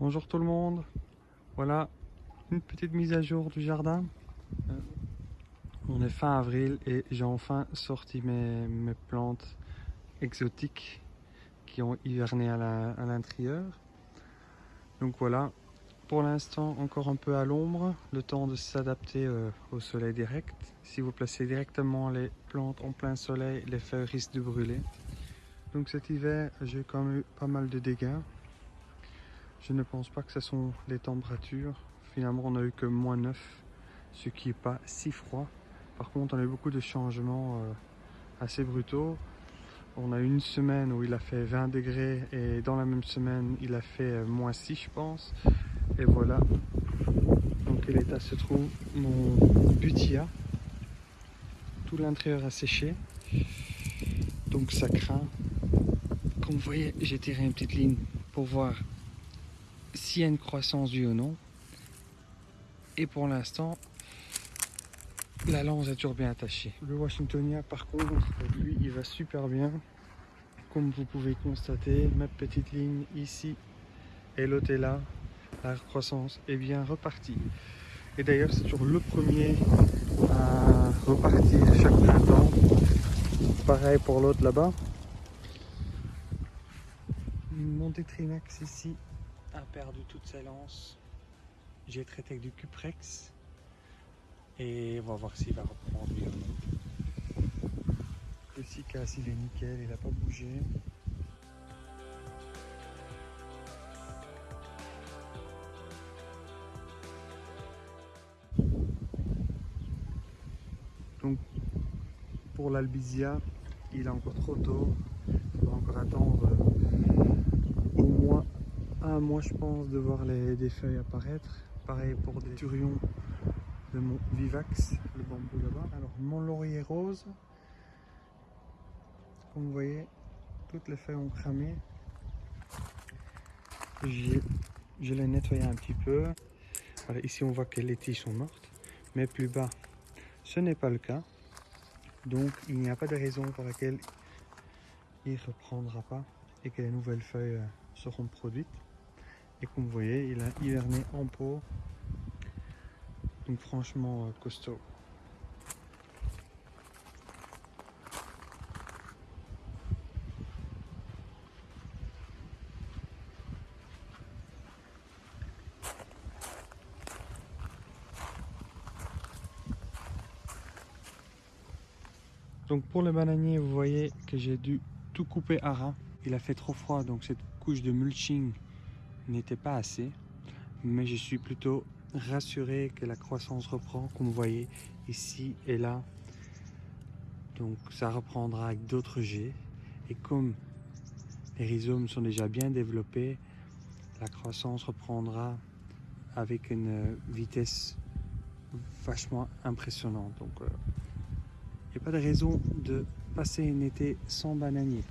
Bonjour tout le monde. Voilà une petite mise à jour du jardin. Euh, On est fin avril et j'ai enfin sorti mes, plantes exotiques qui ont hiverné à l'intérieur. Donc voilà, pour l'instant encore un peu à l'ombre, le temps de s'adapter euh, au soleil direct. Si vous placez directement les plantes en plein soleil, les feuilles risquent de brûler. Donc cet hiver, j'ai quand même eu pas mal de dégâts. Je ne pense pas que ce sont les températures. Finalement, on a eu que moins 9, ce qui n'est pas si froid. Par contre, on a eu beaucoup de changements euh, assez brutaux. On a eu une semaine où il a fait 20 degrés et dans la même semaine, il a fait euh, moins 6, je pense. Et voilà dans quel état se trouve mon butia. Tout l'intérieur a séché. Donc ça craint. Comme vous voyez, j'ai tiré une petite ligne pour voir s'il y a une croissance oui ou non. Et pour l'instant, la lance est toujours bien attachée. Le Washingtonia, par contre, lui, il va super bien. Comme vous pouvez constater, ma petite ligne ici et l'autre est là. La croissance est bien repartie. Et d'ailleurs, c'est toujours le premier à repartir chaque printemps. Pareil pour l'autre là-bas. Mon Tetrinax ici a perdu toutes ses lances. J'ai traité avec du Cuprex. Et on va voir s'il va reprendre. Le Cicas, il est nickel, il n'a pas bougé. Donc, pour l'Albizia, il est encore trop tôt. Il faudra encore attendre euh, au moins un mois, je pense, de voir les, des feuilles apparaître. Pareil pour des turions de mon Vivax, le bambou là-bas. Alors, mon laurier rose, comme vous voyez, toutes les feuilles ont cramé. Je l'ai nettoyé un petit peu. Ici, on voit que les tiges sont mortes, mais plus bas, ce n'est pas le cas. Donc, il n'y a pas de raison pour laquelle il ne reprendra pas et que les nouvelles feuilles euh, seront produites. Et comme vous voyez, il a hiverné en pot. Donc franchement euh, costaud. Donc pour le bananier, vous voyez que j'ai dû tout couper à ras. Il a fait trop froid, donc cette couche de mulching n'était pas assez. Mais je suis plutôt rassuré que la croissance reprend, comme vous voyez ici et là. Donc ça reprendra avec d'autres jets. Et comme les rhizomes sont déjà bien développés, la croissance reprendra avec une vitesse vachement impressionnante. Donc, il n'y a pas de raison de passer un été sans bananier.